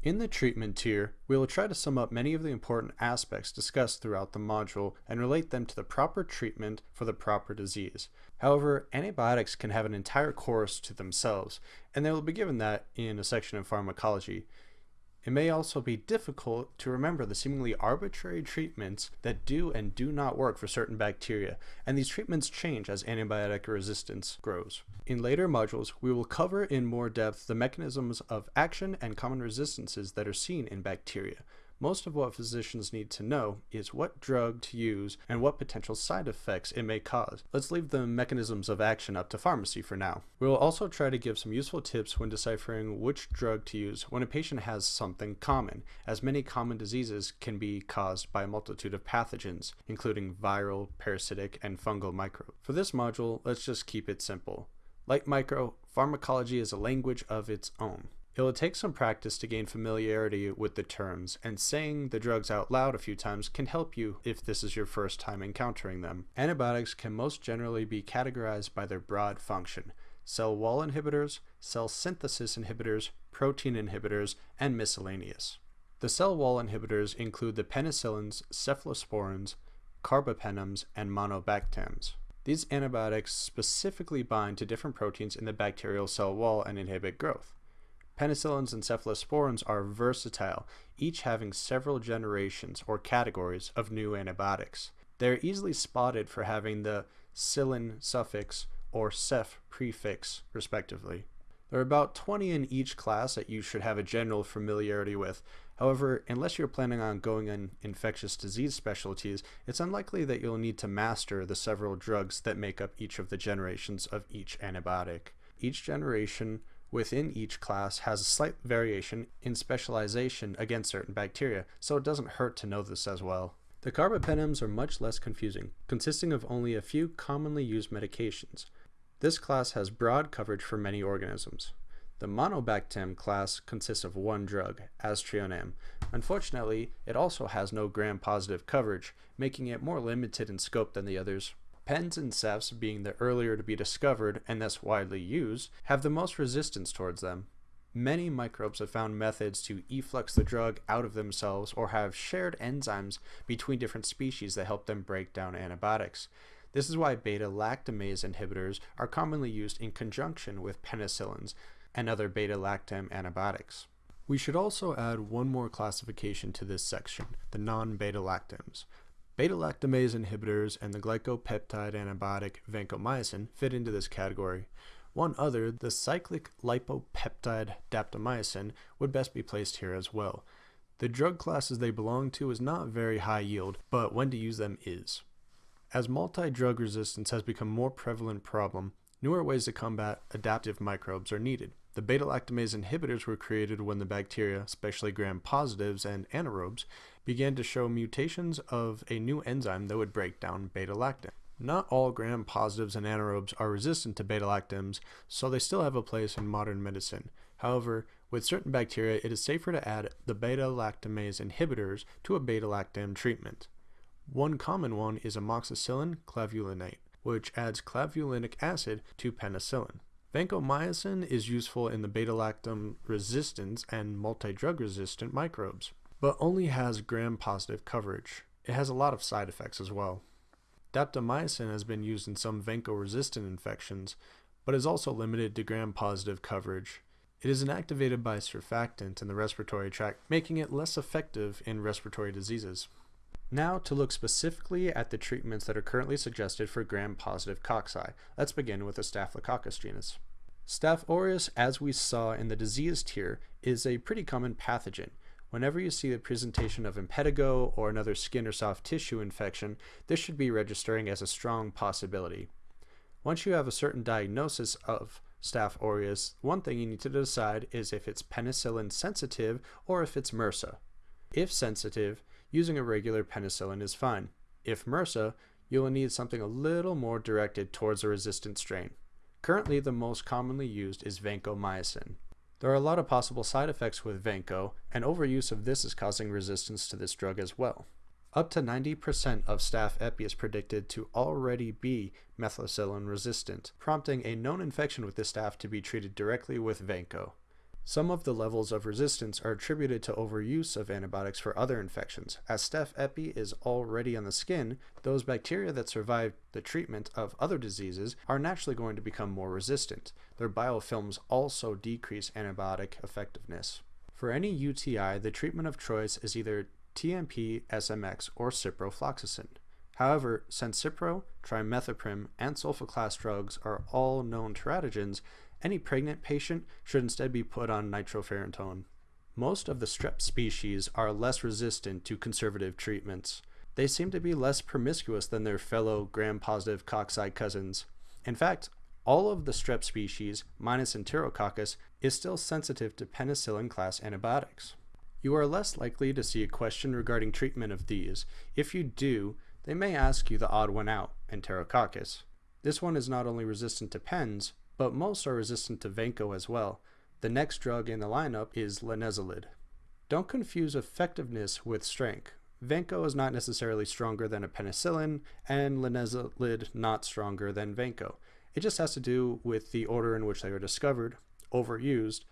In the treatment tier, we will try to sum up many of the important aspects discussed throughout the module and relate them to the proper treatment for the proper disease. However, antibiotics can have an entire course to themselves, and they will be given that in a section of pharmacology. It may also be difficult to remember the seemingly arbitrary treatments that do and do not work for certain bacteria, and these treatments change as antibiotic resistance grows. In later modules, we will cover in more depth the mechanisms of action and common resistances that are seen in bacteria. Most of what physicians need to know is what drug to use and what potential side effects it may cause. Let's leave the mechanisms of action up to pharmacy for now. We will also try to give some useful tips when deciphering which drug to use when a patient has something common, as many common diseases can be caused by a multitude of pathogens, including viral, parasitic, and fungal microbes. For this module, let's just keep it simple. Like micro, pharmacology is a language of its own. It will take some practice to gain familiarity with the terms, and saying the drugs out loud a few times can help you if this is your first time encountering them. Antibiotics can most generally be categorized by their broad function cell wall inhibitors, cell synthesis inhibitors, protein inhibitors, and miscellaneous. The cell wall inhibitors include the penicillins, cephalosporins, carbapenems, and monobactams. These antibiotics specifically bind to different proteins in the bacterial cell wall and inhibit growth. Penicillins and cephalosporins are versatile, each having several generations or categories of new antibiotics. They are easily spotted for having the cillin suffix or ceph prefix, respectively. There are about 20 in each class that you should have a general familiarity with. However, unless you're planning on going in infectious disease specialties, it's unlikely that you'll need to master the several drugs that make up each of the generations of each antibiotic. Each generation within each class has a slight variation in specialization against certain bacteria, so it doesn't hurt to know this as well. The carbapenems are much less confusing, consisting of only a few commonly used medications. This class has broad coverage for many organisms. The monobactam class consists of one drug, aztreonam. Unfortunately, it also has no gram-positive coverage, making it more limited in scope than the others. Pens and cephs, being the earlier to be discovered and thus widely used, have the most resistance towards them. Many microbes have found methods to efflux the drug out of themselves or have shared enzymes between different species that help them break down antibiotics. This is why beta-lactamase inhibitors are commonly used in conjunction with penicillins and other beta-lactam antibiotics. We should also add one more classification to this section, the non-beta-lactams. Beta-lactamase inhibitors and the glycopeptide antibiotic vancomycin fit into this category. One other, the cyclic lipopeptide daptomycin, would best be placed here as well. The drug classes they belong to is not very high yield, but when to use them is. As multi-drug resistance has become a more prevalent problem, newer ways to combat adaptive microbes are needed. The beta-lactamase inhibitors were created when the bacteria, especially gram-positives and anaerobes, began to show mutations of a new enzyme that would break down beta-lactam. Not all gram-positives and anaerobes are resistant to beta-lactams, so they still have a place in modern medicine. However, with certain bacteria, it is safer to add the beta-lactamase inhibitors to a beta-lactam treatment. One common one is amoxicillin clavulanate, which adds clavulanic acid to penicillin. Vancomycin is useful in the beta-lactam resistance and multi-drug resistant microbes but only has gram-positive coverage. It has a lot of side effects as well. Daptomycin has been used in some vanco-resistant infections, but is also limited to gram-positive coverage. It is inactivated by surfactant in the respiratory tract, making it less effective in respiratory diseases. Now to look specifically at the treatments that are currently suggested for gram-positive cocci. Let's begin with the Staphylococcus genus. Staph aureus, as we saw in the disease tier, is a pretty common pathogen. Whenever you see the presentation of impetigo or another skin or soft tissue infection, this should be registering as a strong possibility. Once you have a certain diagnosis of Staph aureus, one thing you need to decide is if it's penicillin sensitive or if it's MRSA. If sensitive, using a regular penicillin is fine. If MRSA, you will need something a little more directed towards a resistant strain. Currently, the most commonly used is vancomycin. There are a lot of possible side effects with Vanco, and overuse of this is causing resistance to this drug as well. Up to 90% of staph epi is predicted to already be methicillin resistant, prompting a known infection with this staph to be treated directly with Vanco. Some of the levels of resistance are attributed to overuse of antibiotics for other infections. As Staph epi is already on the skin, those bacteria that survive the treatment of other diseases are naturally going to become more resistant. Their biofilms also decrease antibiotic effectiveness. For any UTI, the treatment of choice is either TMP, SMX, or ciprofloxacin. However, since Cipro, trimethoprim, and sulfa-class drugs are all known teratogens, any pregnant patient should instead be put on nitrofurantoin. Most of the strep species are less resistant to conservative treatments. They seem to be less promiscuous than their fellow gram-positive cocci cousins. In fact, all of the strep species, minus Enterococcus, is still sensitive to penicillin class antibiotics. You are less likely to see a question regarding treatment of these. If you do, they may ask you the odd one out, Enterococcus. This one is not only resistant to pens, but most are resistant to Vanco as well. The next drug in the lineup is linezolid. Don't confuse effectiveness with strength. Vanco is not necessarily stronger than a penicillin, and linezolid not stronger than Vanco. It just has to do with the order in which they were discovered, overused,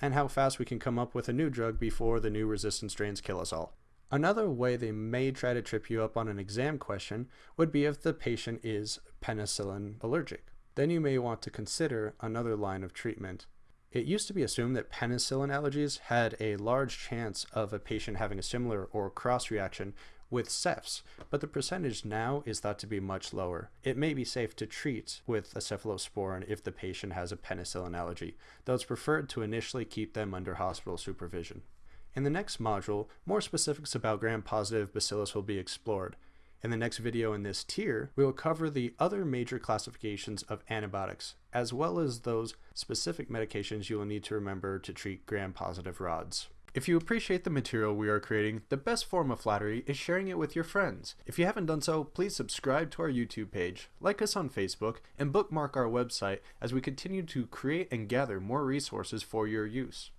and how fast we can come up with a new drug before the new resistant strains kill us all. Another way they may try to trip you up on an exam question would be if the patient is penicillin allergic then you may want to consider another line of treatment. It used to be assumed that penicillin allergies had a large chance of a patient having a similar or cross reaction with cephs, but the percentage now is thought to be much lower. It may be safe to treat with a cephalosporin if the patient has a penicillin allergy, though it's preferred to initially keep them under hospital supervision. In the next module, more specifics about gram-positive bacillus will be explored. In the next video in this tier, we will cover the other major classifications of antibiotics, as well as those specific medications you will need to remember to treat gram-positive rods. If you appreciate the material we are creating, the best form of flattery is sharing it with your friends. If you haven't done so, please subscribe to our YouTube page, like us on Facebook, and bookmark our website as we continue to create and gather more resources for your use.